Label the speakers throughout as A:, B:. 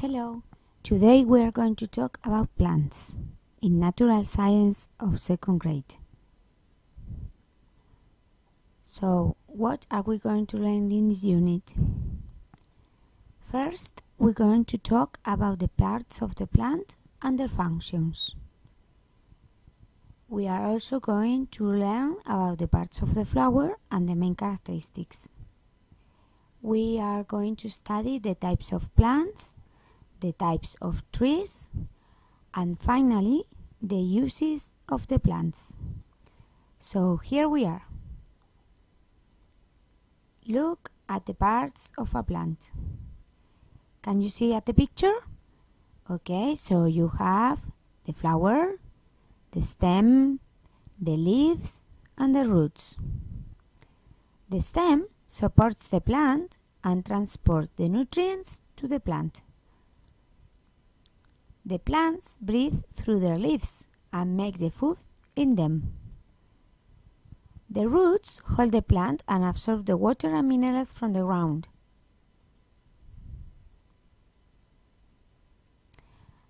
A: Hello, today we are going to talk about plants in natural science of second grade. So, what are we going to learn in this unit? First, we're going to talk about the parts of the plant and their functions. We are also going to learn about the parts of the flower and the main characteristics. We are going to study the types of plants the types of trees, and finally, the uses of the plants. So here we are. Look at the parts of a plant. Can you see at the picture? Okay, so you have the flower, the stem, the leaves, and the roots. The stem supports the plant and transports the nutrients to the plant. The plants breathe through their leaves and make the food in them. The roots hold the plant and absorb the water and minerals from the ground.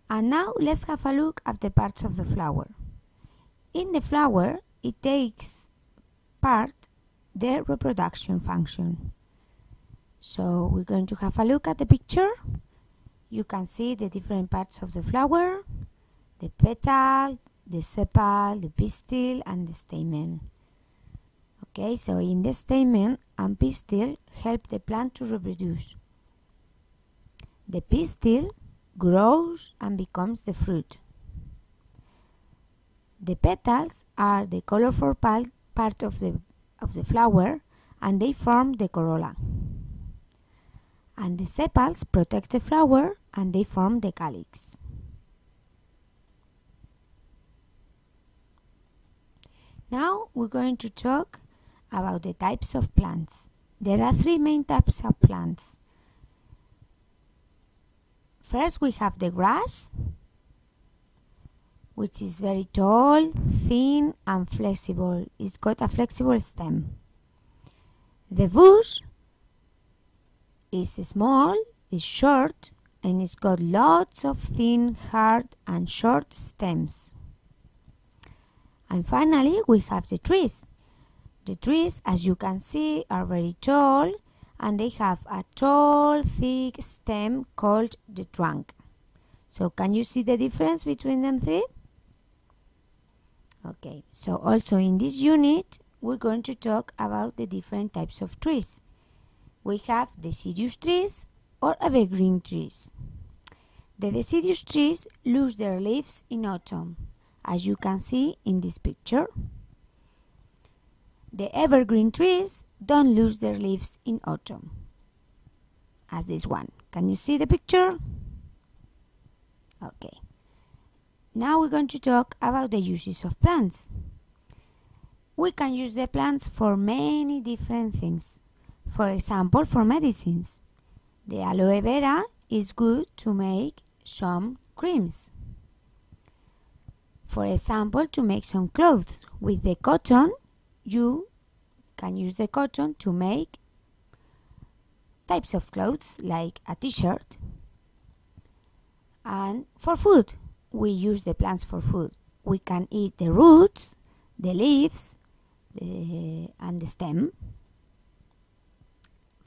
A: And now let's have a look at the parts of the flower. In the flower, it takes part the reproduction function. So we're going to have a look at the picture you can see the different parts of the flower, the petal, the sepal, the pistil, and the stamen. Okay, so in the stamen and pistil help the plant to reproduce. The pistil grows and becomes the fruit. The petals are the colorful part of the, of the flower and they form the corolla and the sepals protect the flower and they form the calyx. Now we're going to talk about the types of plants. There are three main types of plants. First we have the grass, which is very tall, thin and flexible. It's got a flexible stem. The bush is small, is short, and it's got lots of thin, hard, and short stems. And finally, we have the trees. The trees, as you can see, are very tall and they have a tall, thick stem called the trunk. So can you see the difference between them three? Okay, so also in this unit, we're going to talk about the different types of trees we have deciduous trees or evergreen trees. The deciduous trees lose their leaves in autumn, as you can see in this picture. The evergreen trees don't lose their leaves in autumn, as this one. Can you see the picture? Okay. Now we're going to talk about the uses of plants. We can use the plants for many different things. For example, for medicines, the aloe vera is good to make some creams. For example, to make some clothes with the cotton, you can use the cotton to make types of clothes like a t-shirt. And for food, we use the plants for food. We can eat the roots, the leaves, the, and the stem.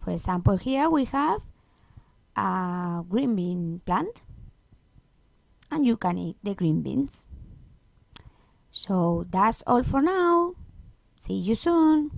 A: For example, here we have a green bean plant and you can eat the green beans. So that's all for now. See you soon.